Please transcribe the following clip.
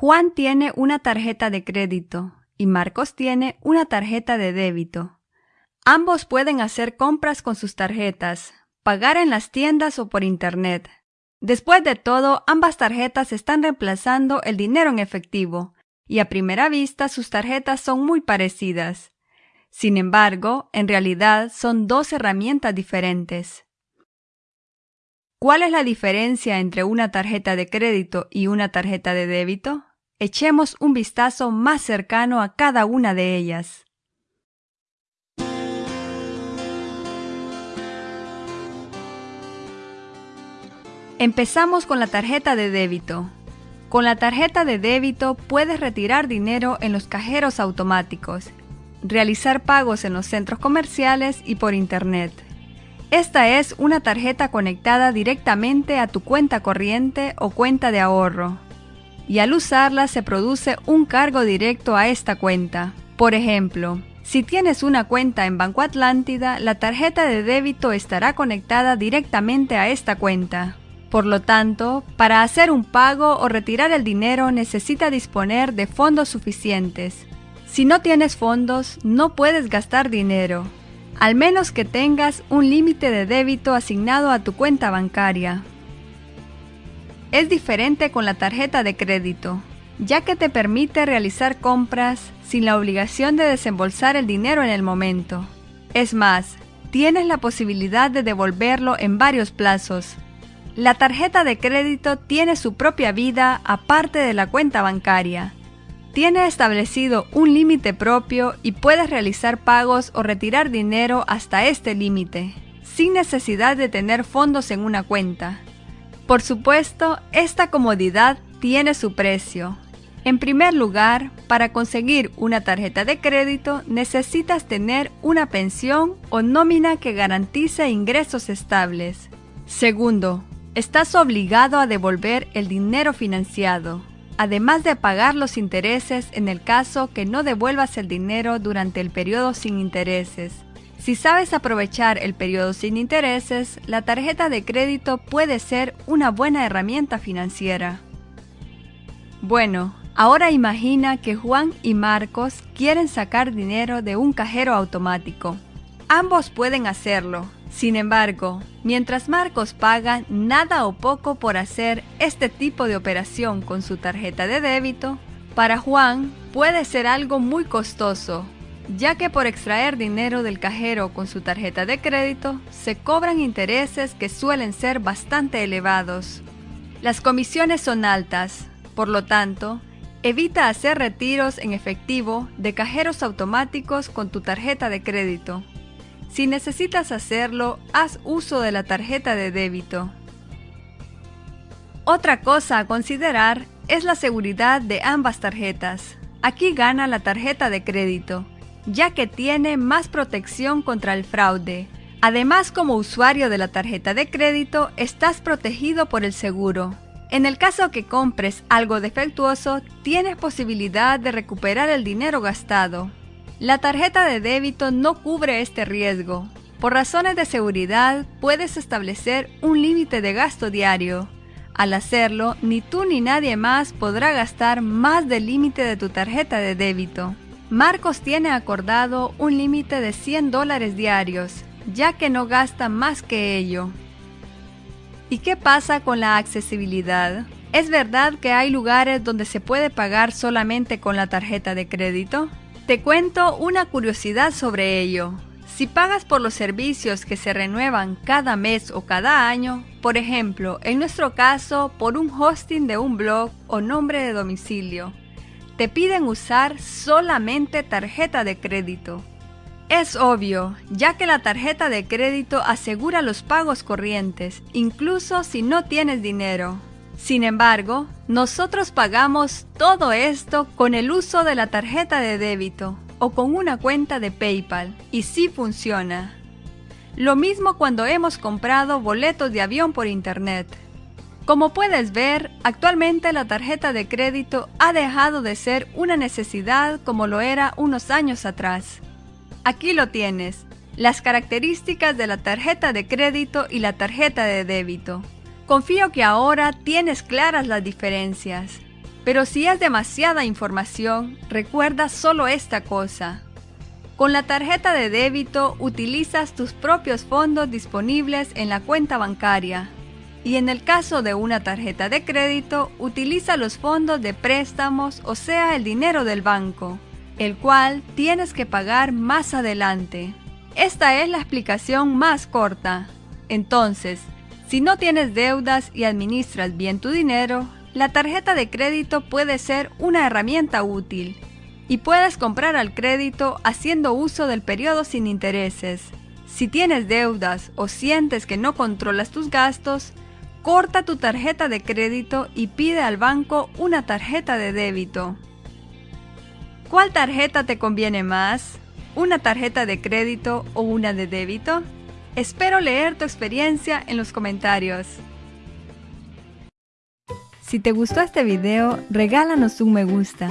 Juan tiene una tarjeta de crédito y Marcos tiene una tarjeta de débito. Ambos pueden hacer compras con sus tarjetas, pagar en las tiendas o por Internet. Después de todo, ambas tarjetas están reemplazando el dinero en efectivo, y a primera vista sus tarjetas son muy parecidas. Sin embargo, en realidad son dos herramientas diferentes. ¿Cuál es la diferencia entre una tarjeta de crédito y una tarjeta de débito? Echemos un vistazo más cercano a cada una de ellas. Empezamos con la tarjeta de débito. Con la tarjeta de débito puedes retirar dinero en los cajeros automáticos, realizar pagos en los centros comerciales y por Internet. Esta es una tarjeta conectada directamente a tu cuenta corriente o cuenta de ahorro y al usarla se produce un cargo directo a esta cuenta. Por ejemplo, si tienes una cuenta en Banco Atlántida, la tarjeta de débito estará conectada directamente a esta cuenta. Por lo tanto, para hacer un pago o retirar el dinero necesita disponer de fondos suficientes. Si no tienes fondos, no puedes gastar dinero, al menos que tengas un límite de débito asignado a tu cuenta bancaria. Es diferente con la tarjeta de crédito, ya que te permite realizar compras sin la obligación de desembolsar el dinero en el momento. Es más, tienes la posibilidad de devolverlo en varios plazos. La tarjeta de crédito tiene su propia vida aparte de la cuenta bancaria. Tiene establecido un límite propio y puedes realizar pagos o retirar dinero hasta este límite, sin necesidad de tener fondos en una cuenta. Por supuesto, esta comodidad tiene su precio. En primer lugar, para conseguir una tarjeta de crédito necesitas tener una pensión o nómina que garantice ingresos estables. Segundo, estás obligado a devolver el dinero financiado, además de pagar los intereses en el caso que no devuelvas el dinero durante el periodo sin intereses. Si sabes aprovechar el periodo sin intereses, la tarjeta de crédito puede ser una buena herramienta financiera. Bueno, ahora imagina que Juan y Marcos quieren sacar dinero de un cajero automático. Ambos pueden hacerlo. Sin embargo, mientras Marcos paga nada o poco por hacer este tipo de operación con su tarjeta de débito, para Juan puede ser algo muy costoso ya que por extraer dinero del cajero con su tarjeta de crédito se cobran intereses que suelen ser bastante elevados. Las comisiones son altas, por lo tanto, evita hacer retiros en efectivo de cajeros automáticos con tu tarjeta de crédito. Si necesitas hacerlo, haz uso de la tarjeta de débito. Otra cosa a considerar es la seguridad de ambas tarjetas. Aquí gana la tarjeta de crédito ya que tiene más protección contra el fraude. Además, como usuario de la tarjeta de crédito, estás protegido por el seguro. En el caso que compres algo defectuoso, tienes posibilidad de recuperar el dinero gastado. La tarjeta de débito no cubre este riesgo. Por razones de seguridad, puedes establecer un límite de gasto diario. Al hacerlo, ni tú ni nadie más podrá gastar más del límite de tu tarjeta de débito. Marcos tiene acordado un límite de 100 dólares diarios, ya que no gasta más que ello. ¿Y qué pasa con la accesibilidad? ¿Es verdad que hay lugares donde se puede pagar solamente con la tarjeta de crédito? Te cuento una curiosidad sobre ello. Si pagas por los servicios que se renuevan cada mes o cada año, por ejemplo, en nuestro caso, por un hosting de un blog o nombre de domicilio, te piden usar solamente tarjeta de crédito. Es obvio, ya que la tarjeta de crédito asegura los pagos corrientes, incluso si no tienes dinero. Sin embargo, nosotros pagamos todo esto con el uso de la tarjeta de débito o con una cuenta de PayPal, y sí funciona. Lo mismo cuando hemos comprado boletos de avión por Internet. Como puedes ver, actualmente la tarjeta de crédito ha dejado de ser una necesidad como lo era unos años atrás. Aquí lo tienes, las características de la tarjeta de crédito y la tarjeta de débito. Confío que ahora tienes claras las diferencias. Pero si es demasiada información, recuerda solo esta cosa. Con la tarjeta de débito utilizas tus propios fondos disponibles en la cuenta bancaria. Y en el caso de una tarjeta de crédito, utiliza los fondos de préstamos, o sea, el dinero del banco, el cual tienes que pagar más adelante. Esta es la explicación más corta. Entonces, si no tienes deudas y administras bien tu dinero, la tarjeta de crédito puede ser una herramienta útil y puedes comprar al crédito haciendo uso del periodo sin intereses. Si tienes deudas o sientes que no controlas tus gastos, corta tu tarjeta de crédito y pide al banco una tarjeta de débito. ¿Cuál tarjeta te conviene más? ¿Una tarjeta de crédito o una de débito? Espero leer tu experiencia en los comentarios. Si te gustó este video, regálanos un me gusta.